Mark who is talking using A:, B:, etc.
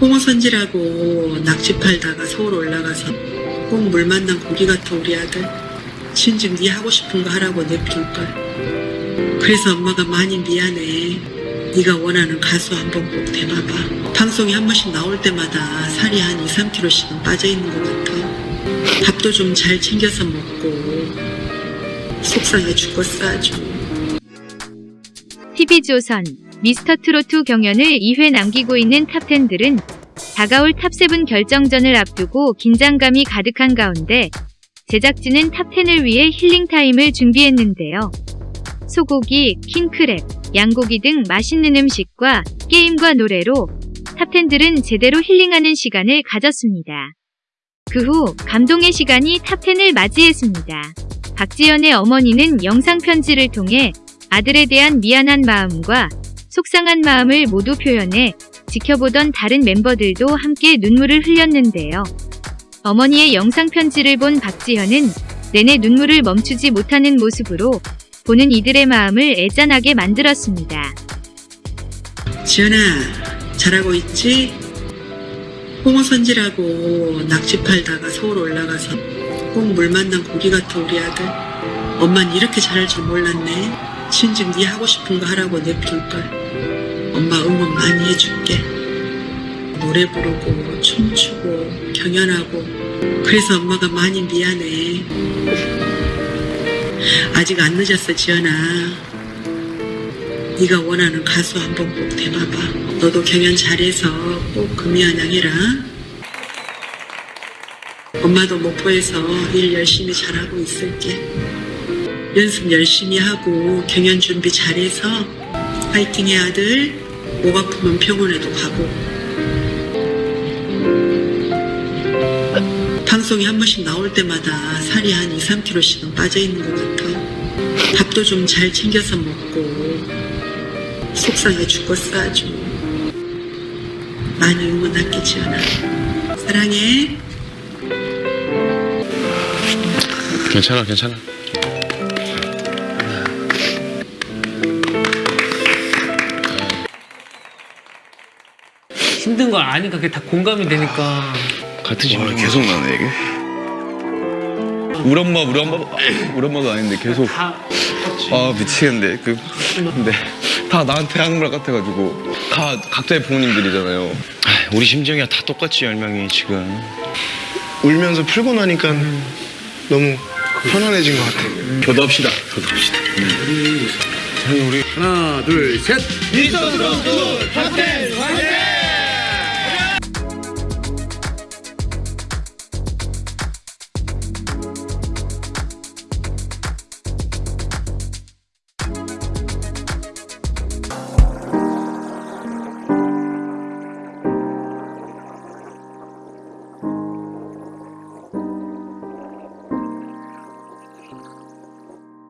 A: 홍어선지라고 낙지 팔다가 서울 올라가서 꼭 물 만난 고기 같아 우리 아들. 진즉 네 하고 싶은 거 하라고 내비둘걸. 그래서 엄마가 많이 미안해. 네가 원하는 가수 한번 꼭 대봐봐. 방송에 한 번씩 나올 때마다 살이 한 2, 3kg씩은 빠져있는 것 같아. 밥도 좀 잘 챙겨서 먹고 속상해 죽겠어 아주.
B: TV조선 미스터트로트 경연을 2회 남기고 있는 탑10들은 다가올 탑7 결정전을 앞두고 긴장감이 가득한 가운데 제작진은 탑10을 위해 힐링타임을 준비했는데요. 소고기, 킹크랩, 양고기 등 맛있는 음식과 게임과 노래로 탑10들은 제대로 힐링하는 시간을 가졌습니다. 그 후 감동의 시간이 탑10을 맞이했습니다. 박지연의 어머니는 영상 편지를 통해 아들에 대한 미안한 마음과 속상한 마음을 모두 표현해 지켜보던 다른 멤버들도 함께 눈물을 흘렸는데요. 어머니의 영상 편지를 본 박지현은 내내 눈물을 멈추지 못하는 모습으로 보는 이들의 마음을 애잔하게 만들었습니다.
A: 지연아, 잘하고 있지? 홍어선지라고 낙지 팔다가 서울 올라가서 꼭 물 만난 고기 같아 우리 아들. 엄만 이렇게 잘할 줄 몰랐네. 진즉 네 하고 싶은 거 하라고 내비둘걸. 엄마 응원 많이 해줄게. 노래 부르고 춤추고 경연하고 그래서 엄마가 많이 미안해. 아직 안 늦었어 지연아. 네가 원하는 가수 한번 꼭 대봐봐. 너도 경연 잘해서 꼭 금이한양 해라. 엄마도 목포에서 일 열심히 잘하고 있을게. 연습 열심히 하고 경연 준비 잘해서 파이팅해 아들. 목 아프면 병원에도 가고. 방송에 한 번씩 나올 때마다 살이 한 2, 3kg씩은 빠져있는 것 같아. 밥도 좀 잘 챙겨서 먹고 속상해 죽겠어 아주. 많이 응원할게 지연아. 사랑해.
C: 괜찮아, 괜찮아.
D: 힘든 걸 아니까 그게 다 공감이 되니까
C: 같은
E: 와,
C: 심정.
E: 계속 나네 이게. 우리 엄마, 우리 엄마, 우리 엄마가 아닌데 계속.
D: 다
E: 아 미치겠는데 그 근데 다 나한테 하는 말 같아가지고 다 각자의 부모님들이잖아요.
C: 아, 우리 심정이야 다 똑같지 열명이 지금.
F: 울면서 풀고 나니까 너무 편안해진 것 같아요.
C: 효도합시다. 효도합시다.
F: 하나, 둘, 셋.
D: 미스터 트롯 탑10